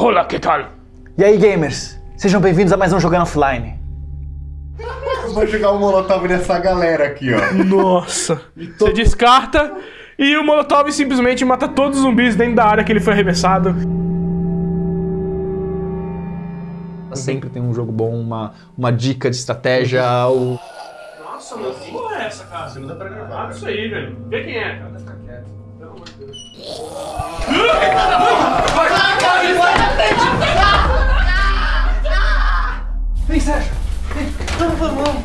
Olá, que tal? E aí, gamers? Sejam bem-vindos a mais um Jogando Offline. Eu vou jogar um molotov nessa galera aqui, ó. Nossa. Você descarta e o Molotov simplesmente mata todos os zumbis dentro da área que ele foi arremessado. Sempre tem um jogo bom, uma, uma dica de estratégia, o... Nossa, mas que porra é essa, cara? Você não dá pra gravar. Abre isso aí, velho. Vê quem é, cara. Fica quieto. Pelo amor de Deus. Sérgio! Vem! Vamos, vamos, vamos!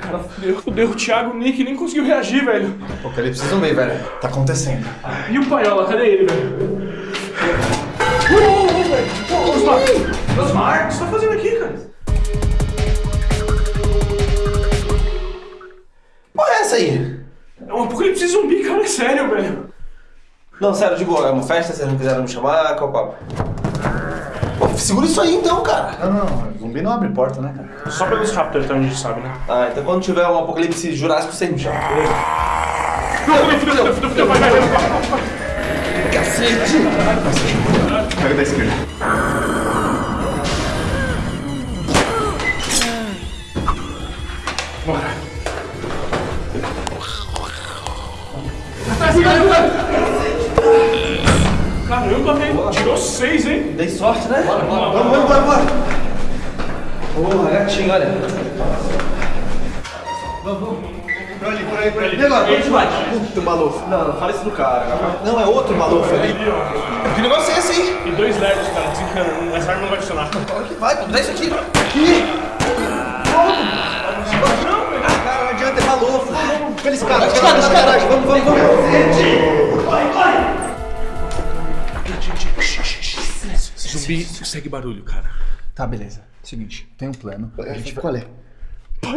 Cara, fudeu, fudeu. O Thiago, o Nick nem conseguiu reagir, velho. Apocalipse zumbi, velho. Tá acontecendo. E o Paiola, cadê ele, velho? Ô, ô, velho. Ô, Osmar! Osmar, o que você tá fazendo aqui, cara? Porra é essa aí? É um apocalipse zumbi, cara, é sério, velho. Não, sério, de boa, é uma festa, vocês não quiseram me chamar, qual o papo? Pô, segura isso aí então, cara. Não, não, não. Zumbi não abre porta, né, cara? Só pelos Raptors, então a gente sabe, né? Ah, então quando tiver um apocalipse jurássico, você me chama. Vai. Cacete! Pega da esquerda. Bora. Caramba, velho. Tirou seis, hein? Dei sorte, né? Bora, bora, vamos, vamos, bora, bora. Porra, gatinho, olha. Por ali, por aí, por ali. E agora, gente vai. Puta, malufo. Não, não fala isso do cara. Não, é outro malufo ali. Ali. Que negócio é esse aí? E dois LEDs, cara, desencana. Essa arma não vai funcionar. Olha que vai, pô, dá isso aqui. Aqui. Ah, cara, não adianta, é malufo. Aqueles caras, escada, escada. Vamos, vamos, Zumbi segue barulho, cara. Tá, beleza. Seguinte, tem um plano. A gente vai... Qual é? Como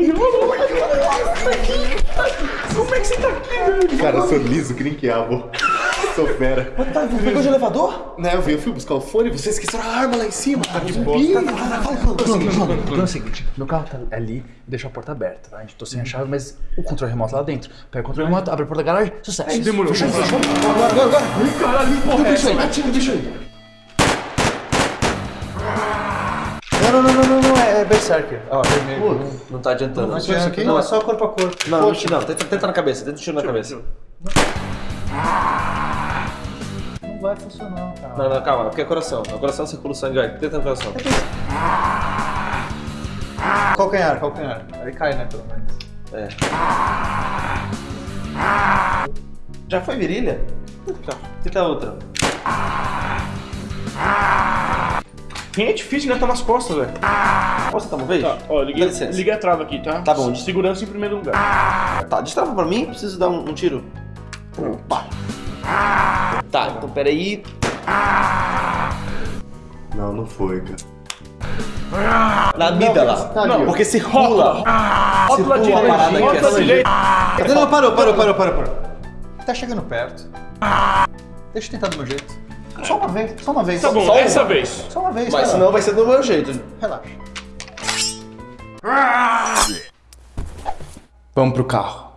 é que você tá aqui, velho? Cara, eu sou liso que nem quiabo. Sou fera. Tá, você pegou de elevador? Né, eu, vi, eu fui buscar o fone, vocês esqueceram a arma lá em cima, cara. De. O plano, o plano é o seguinte, meu carro tá ali, deixa a porta aberta, tá? A gente tô sem a chave, mas o controle remoto lá dentro. Pega o controle remoto, abre a porta da garagem, sucesso. Demorou. Agora, agora, agora. Caralho, porra, é? Atira o bicho aí. Não, não, não, não, não, não, é Berserker. Ó, vermelho. Não, não tá adiantando. Não adianta aqui? Não, é só corpo a corpo. Não, não, não, tenta, tenta na cabeça, tenta um tiro na cabeça. Não vai funcionar, cara. Não, não, calma, porque é coração. No coração circula o sangue, vai, tenta no coração. Calcanhar, calcanhar. Aí cai, né, pelo menos. É. Já foi virilha? Tá. Tenta a outra. Quem é difícil? Tá nas costas, velho. Posso dar uma vez? Tá, ó, liguei, liguei a trava aqui, tá? Tá bom. Segurança em primeiro lugar. Tá, destrava pra mim, preciso dar um, um tiro. Opa. Tá, então peraí. Não, não foi, cara. Na amígdala. Tá ali, ó. Porque circula. Rótula Circula a parada direita, aqui rótula assim. direita. Não, não, parou, parou, parou, parou, parou. Tá chegando perto. Deixa eu tentar do meu jeito. Só uma vez, só uma vez. Tá bom, Só essa uma. vez. Só uma vez, Mas cara. senão vai ser do meu jeito. Relaxa. Vamos pro carro.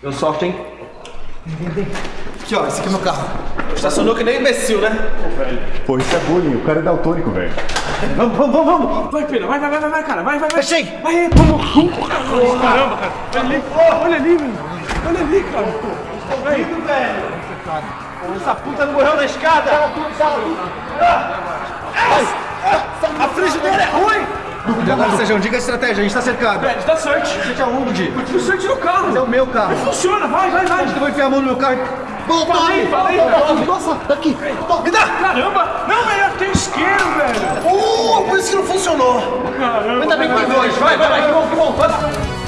Deu sorte, hein? Aqui, ó, esse aqui é meu carro. Estacionou que nem imbecil, né? Pô, isso é bullying. O cara é daltônico, velho. Vamos, vamos, vamos, vamos. Vai, Pedro, vai, vai, vai, vai, cara, vai, vai, vai. Fechei. Vai, vamos. Caramba, cara. Olha ali, olha ali, velho. Olha ali, cara. Essa puta não morreu na escada! A frigideira é ruim! Agora, Sérgio, diga a estratégia, a gente tá cercado. Velho, dá sorte. Você é onde? O sorte no carro. É o meu carro. Funciona, vai, vai, vai. Eu vou enfiar a mão no meu carro. Volta Falei, falei. Nossa, aqui. Me dá! Caramba. Não, velho, tem isqueiro, velho. Uh, por isso que não funcionou! Caramba. Ainda bem que foi dois! Vai, vai, vai, que bom, que bom! Vai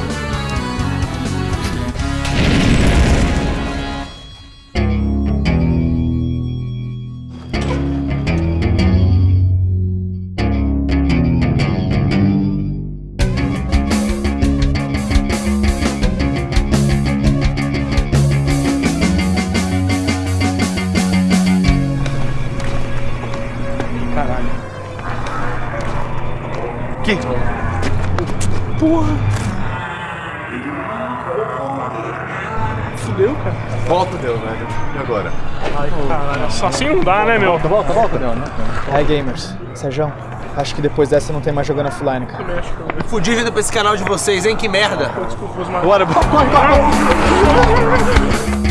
Que? Porra. fudeu, cara. Volta, deu, velho. E agora? Caralho, só assim não dá, né, meu? Volta, volta. Aí, gamers. Sérgio, acho que depois dessa não tem mais jogando offline, cara. Fudi vindo pra esse canal de vocês, hein? Que merda. Desculpa, Osmar. Bora, bora.